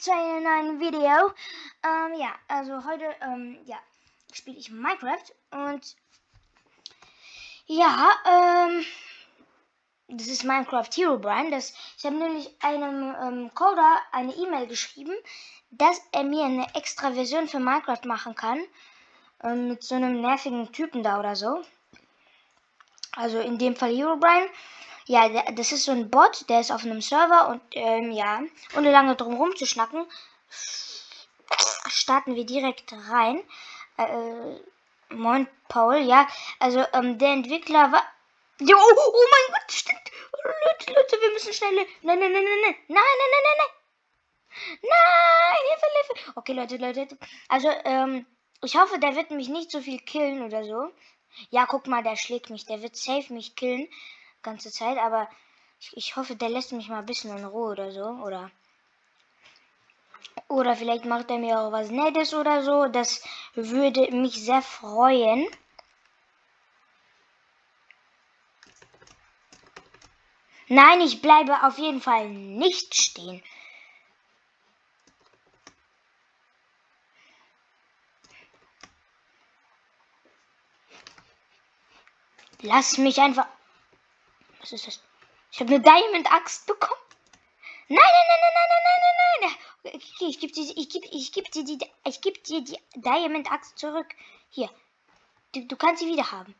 zu einem neuen Video. Ähm, ja, also heute, ähm, ja, spiele ich Minecraft und ja, ähm, das ist Minecraft Hero Brian. Das, ich habe nämlich einem ähm, Coder eine E-Mail geschrieben, dass er mir eine extra Version für Minecraft machen kann. Ähm, mit so einem nervigen Typen da oder so. Also in dem Fall Hero Brian. Ja, das ist so ein Bot, der ist auf einem Server und ähm, ja, ohne lange drum rum zu schnacken, starten wir direkt rein. Äh, moin Paul, ja, also ähm, der Entwickler war. Oh, oh, oh mein Gott, stimmt. Leute, Leute, wir müssen schnell. Nein, nein, nein, nein, nein, nein, nein, nein, nein, nein. Nein, Hilfe, Hilfe. Okay, Leute, Leute. Also, ähm, ich hoffe, der wird mich nicht so viel killen oder so. Ja, guck mal, der schlägt mich. Der wird safe mich killen ganze Zeit, aber ich, ich hoffe, der lässt mich mal ein bisschen in Ruhe oder so, oder oder vielleicht macht er mir auch was Nettes oder so. Das würde mich sehr freuen. Nein, ich bleibe auf jeden Fall nicht stehen. Lass mich einfach also, Was ist das? Ich habe eine Diamond-Axt bekommen. Nein, nein, nein, nein, nein, nein, nein, nein. nein. Okay, ich gebe dir, ich geb, ich geb dir die, ich geb dir die Diamond-Axt zurück. Hier. Du, du kannst sie wieder haben.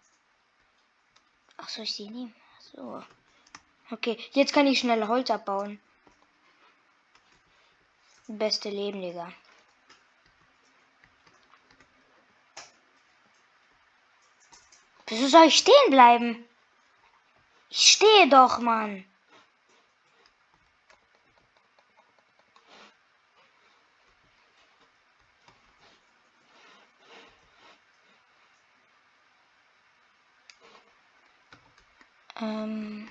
Ach, soll ich sie nehmen? So. Okay, jetzt kann ich schnell Holz abbauen. Beste Leben, Digga. Wieso soll ich stehen bleiben? Ich stehe doch, Mann. Ähm.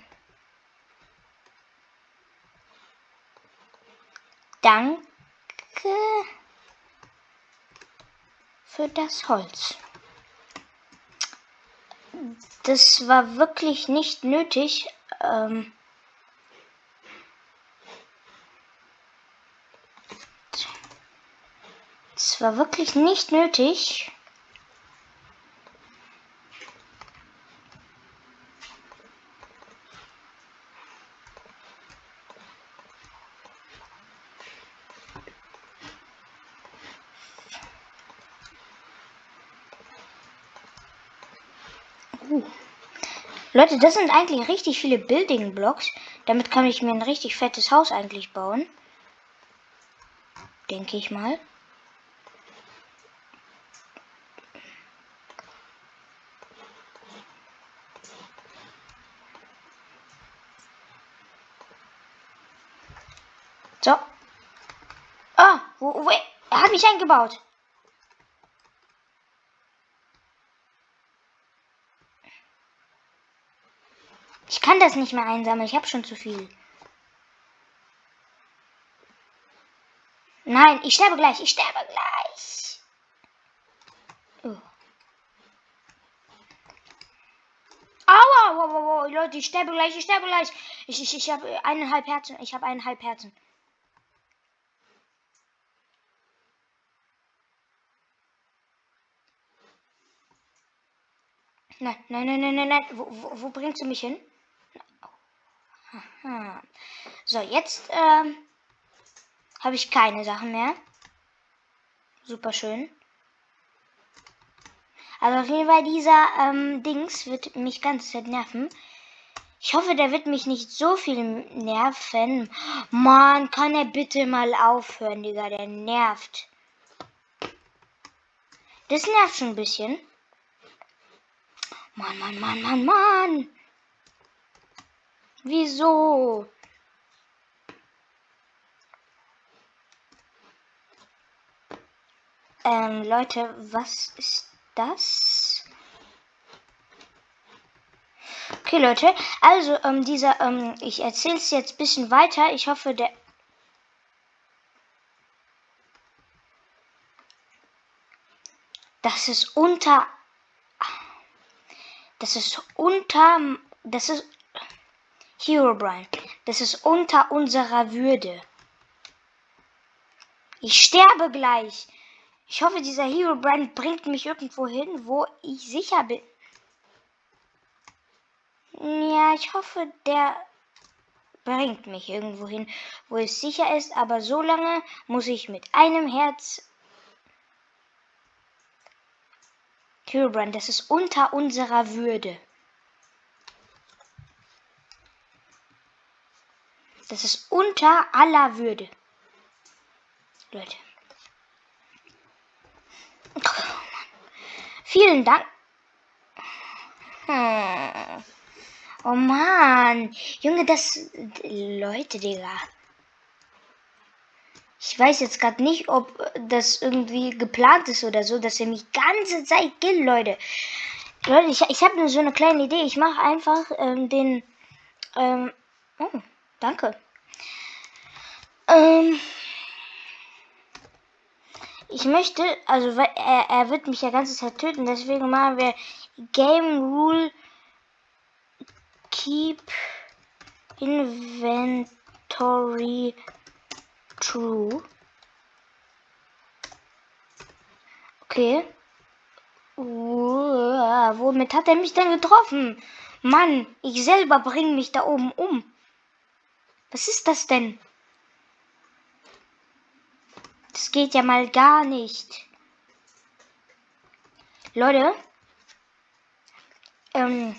Danke für das Holz das war wirklich nicht nötig. Ähm, das war wirklich nicht nötig. Leute, das sind eigentlich richtig viele Building Blocks. Damit kann ich mir ein richtig fettes Haus eigentlich bauen. Denke ich mal. So. Ah, wo, wo, er hat mich eingebaut. Ich kann das nicht mehr einsammeln. Ich habe schon zu viel. Nein, ich sterbe gleich. Ich sterbe gleich. Oh. Aua, wow, wow, wow, Leute, ich sterbe gleich, ich sterbe gleich. Ich, ich, ich habe eineinhalb Herzen. Ich habe eineinhalb Herzen. Nein, nein, nein, nein, nein, nein. Wo, wo, wo bringst du mich hin? Aha. So, jetzt ähm, habe ich keine Sachen mehr. Super schön. Also auf jeden Fall dieser ähm, Dings wird mich ganz Zeit nerven. Ich hoffe, der wird mich nicht so viel nerven. Mann, kann er bitte mal aufhören, Digga. Der nervt. Das nervt schon ein bisschen. Mann, Mann, Mann, Mann, Mann. Wieso? Ähm, Leute, was ist das? Okay, Leute, also ähm, dieser, ähm, ich erzähle es jetzt ein bisschen weiter. Ich hoffe, der... Das ist unter... Das ist unter... Das ist Herobrine, das ist unter unserer Würde. Ich sterbe gleich. Ich hoffe, dieser Hero Brand bringt mich irgendwo hin, wo ich sicher bin. Ja, ich hoffe, der bringt mich irgendwo hin, wo es sicher ist, aber so lange muss ich mit einem Herz. Herobrand, das ist unter unserer Würde. Das ist unter aller Würde. Leute. Oh Vielen Dank. Hm. Oh Mann. Junge, das. Leute, Digga. Ich weiß jetzt gerade nicht, ob das irgendwie geplant ist oder so, dass er mich ganze Zeit killt, Leute. Leute, ich, ich habe so eine kleine Idee. Ich mache einfach ähm, den. Ähm, oh, danke. Ähm, ich möchte, also er, er wird mich ja ganze Zeit töten, deswegen machen wir Game Rule Keep Inventory True. Okay. Uh, womit hat er mich denn getroffen? Mann, ich selber bringe mich da oben um. Was ist das denn? Das geht ja mal gar nicht. Leute. Ähm,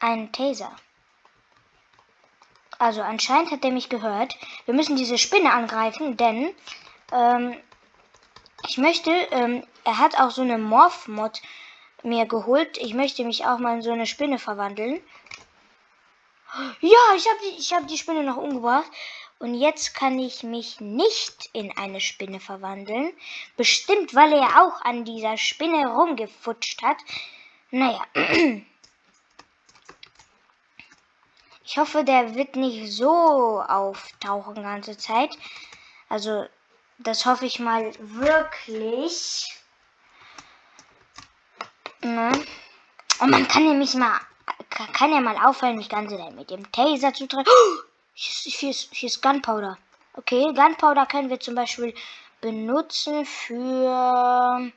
ein Taser. Also anscheinend hat er mich gehört. Wir müssen diese Spinne angreifen, denn ähm, ich möchte, ähm, er hat auch so eine Morph-Mod mir geholt. Ich möchte mich auch mal in so eine Spinne verwandeln. Ja, ich habe die, hab die Spinne noch umgebracht. Und jetzt kann ich mich nicht in eine Spinne verwandeln. Bestimmt, weil er auch an dieser Spinne rumgefutscht hat. Naja. Ich hoffe, der wird nicht so auftauchen die ganze Zeit. Also, das hoffe ich mal wirklich. Ne? Und man kann nämlich mal, kann ja mal auffallen, mich ganze Zeit mit dem Taser zu treffen. Hier, ist, hier ist Gunpowder. Okay, Gunpowder können wir zum Beispiel benutzen für...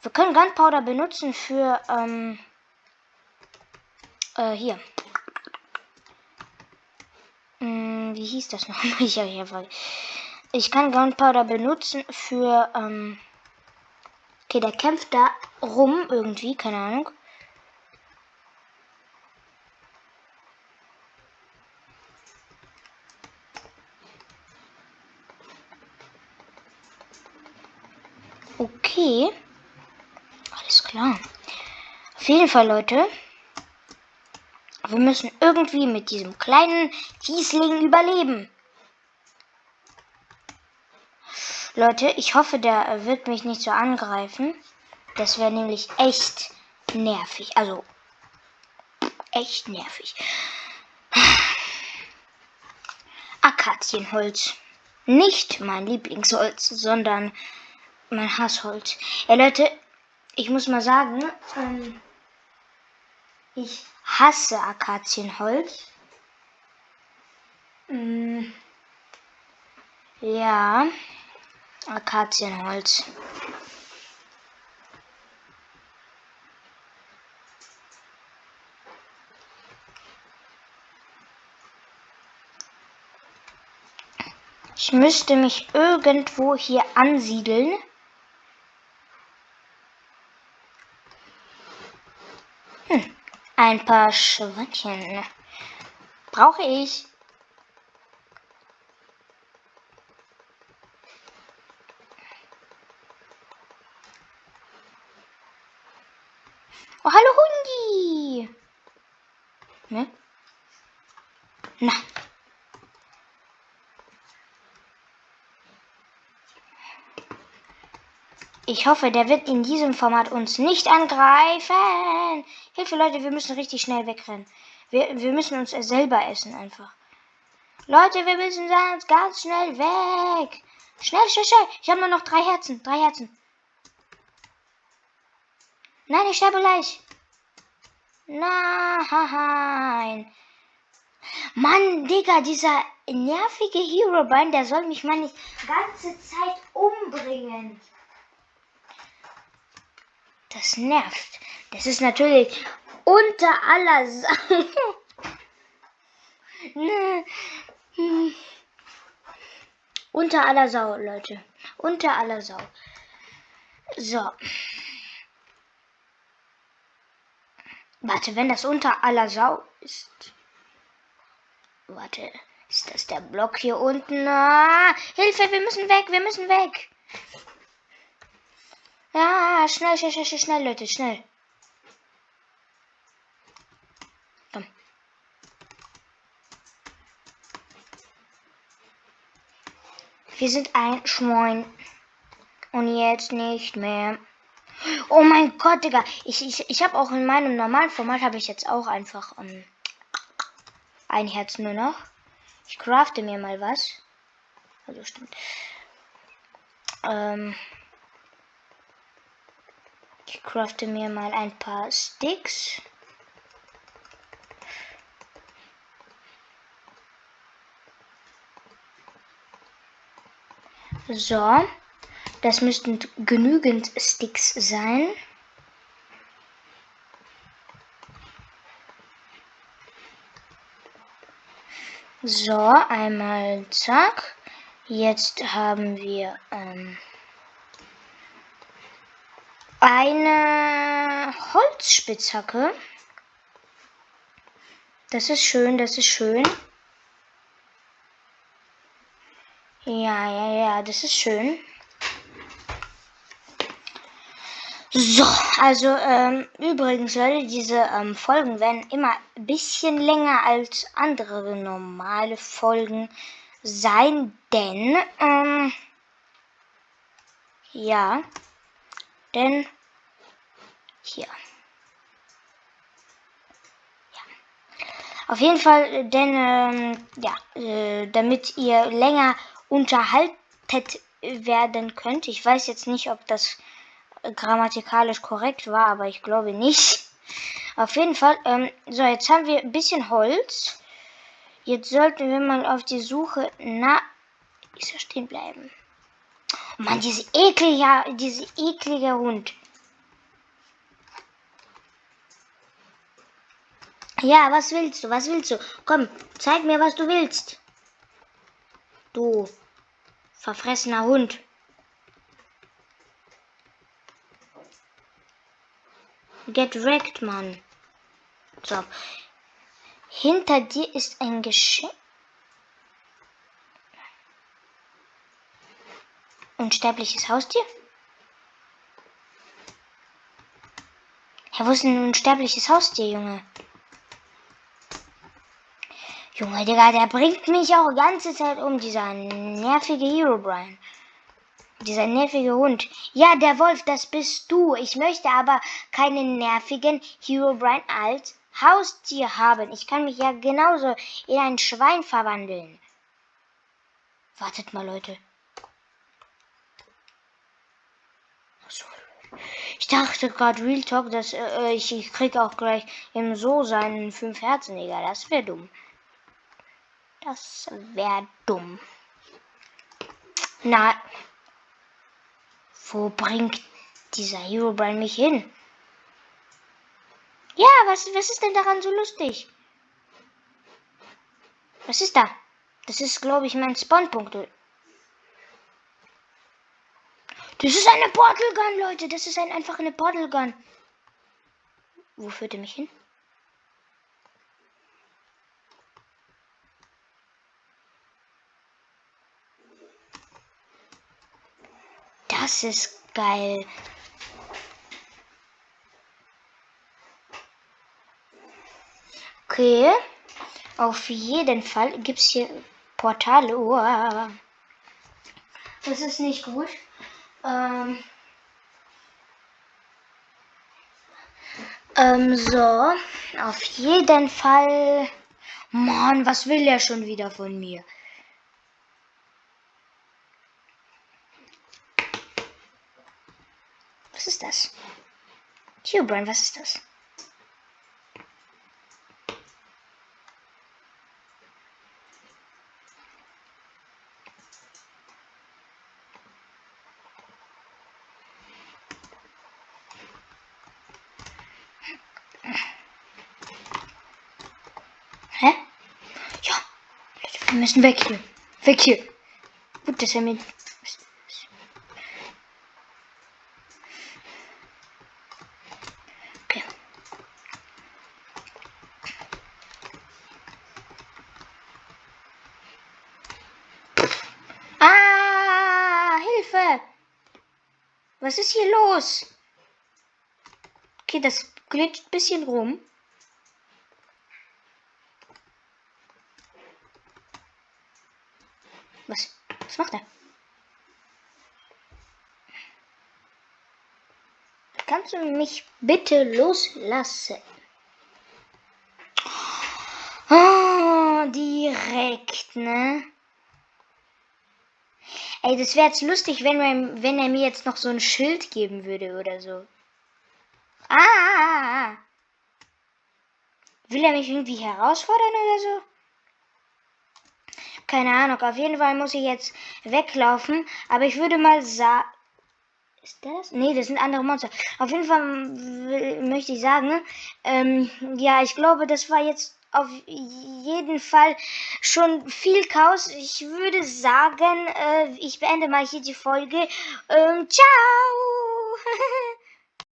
Wir können Gunpowder benutzen für, ähm, äh, hier. Hm, wie hieß das? Ich, ich, ich kann Gunpowder benutzen für, ähm, okay, der kämpft da rum irgendwie, keine Ahnung. Okay. Alles klar. Auf jeden Fall, Leute. Wir müssen irgendwie mit diesem kleinen Fiesling überleben. Leute, ich hoffe, der wird mich nicht so angreifen. Das wäre nämlich echt nervig. Also, echt nervig. Akazienholz. Nicht mein Lieblingsholz, sondern mein Hassholz. Ja, Leute, ich muss mal sagen, ähm, ich hasse Akazienholz. Mm, ja, Akazienholz. Ich müsste mich irgendwo hier ansiedeln. Ein paar Schweinchen. Brauche ich. Oh, hallo Hundi. Ne? Na. Ich hoffe, der wird in diesem Format uns nicht angreifen. Hilfe, Leute, wir müssen richtig schnell wegrennen. Wir, wir müssen uns selber essen einfach. Leute, wir müssen ganz, ganz schnell weg. Schnell, schnell, schnell. Ich habe nur noch drei Herzen. Drei Herzen. Nein, ich sterbe gleich. Nein. Mann, Digga, dieser nervige Herobrine, der soll mich nicht ganze Zeit umbringen. Das nervt. Das ist natürlich unter aller Sau. ne. hm. Unter aller Sau, Leute. Unter aller Sau. So. Warte, wenn das unter aller Sau ist. Warte, ist das der Block hier unten? Ah, Hilfe, wir müssen weg, wir müssen weg. Ja, schnell, schnell, schnell, schnell, Leute, schnell. Komm. Wir sind ein Schwein. Und jetzt nicht mehr. Oh mein Gott, Digga. Ich, ich, ich habe auch in meinem normalen Format habe ich jetzt auch einfach ähm, ein Herz nur noch. Ich crafte mir mal was. Also stimmt. Ähm, ich crafte mir mal ein paar Sticks. So, das müssten genügend Sticks sein. So, einmal zack. Jetzt haben wir ähm, eine Holzspitzhacke. Das ist schön, das ist schön. Ja, ja, ja, das ist schön. So, also ähm, übrigens, Leute, diese ähm, Folgen werden immer ein bisschen länger als andere normale Folgen sein, denn ähm, ja, denn hier. Ja. Auf jeden Fall, denn ähm, ja, äh, damit ihr länger unterhaltet werden könnt. Ich weiß jetzt nicht, ob das grammatikalisch korrekt war, aber ich glaube nicht. Auf jeden Fall, ähm, so, jetzt haben wir ein bisschen Holz. Jetzt sollten wir mal auf die Suche nach... Ich soll stehen bleiben. Mann, diese eklige, diese eklige Hund. Ja, was willst du? Was willst du? Komm, zeig mir, was du willst. Du verfressener Hund. Get wrecked, Mann. So. Hinter dir ist ein Geschenk. Unsterbliches Haustier? Ja, wo ist denn ein unsterbliches Haustier, Junge? Junge, Digga, der bringt mich auch die ganze Zeit um, dieser nervige Hero Brian. Dieser nervige Hund. Ja, der Wolf, das bist du. Ich möchte aber keinen nervigen Herobrine als Haustier haben. Ich kann mich ja genauso in ein Schwein verwandeln. Wartet mal, Leute. Ich dachte gerade Real Talk, dass äh, ich, ich krieg auch gleich im So seinen fünf Herzen, egal. Das wäre dumm. Das wäre dumm. Na, wo bringt dieser Herobrine mich hin? Ja, was, was ist denn daran so lustig? Was ist da? Das ist, glaube ich, mein Spawnpunkt. Das ist eine Portal Gun, Leute. Das ist ein, einfach eine Portal Gun. Wo führt er mich hin? Das ist geil. Okay. Auf jeden Fall gibt es hier Portale. Uah. Das ist nicht gut. Ähm, ähm, so. Auf jeden Fall. Mann, was will er schon wieder von mir? Was ist das? Hubrian, was ist das? Hä? Ja. Wir müssen weg hier. Weg hier. Gut, dass er mir. Okay. Ah, Hilfe! Was ist hier los? Okay, das glitscht ein bisschen rum. Was? Was macht er? Kannst du mich bitte loslassen? Oh, direkt, ne? Ey, das wäre jetzt lustig, wenn, wir, wenn er mir jetzt noch so ein Schild geben würde oder so. Ah, ah, ah, ah. Will er mich irgendwie herausfordern oder so? Keine Ahnung. Auf jeden Fall muss ich jetzt weglaufen. Aber ich würde mal sagen. Ist das? Nee, das sind andere Monster. Auf jeden Fall möchte ich sagen, ähm, ja, ich glaube, das war jetzt auf jeden Fall schon viel Chaos. Ich würde sagen, äh, ich beende mal hier die Folge. Ähm, ciao!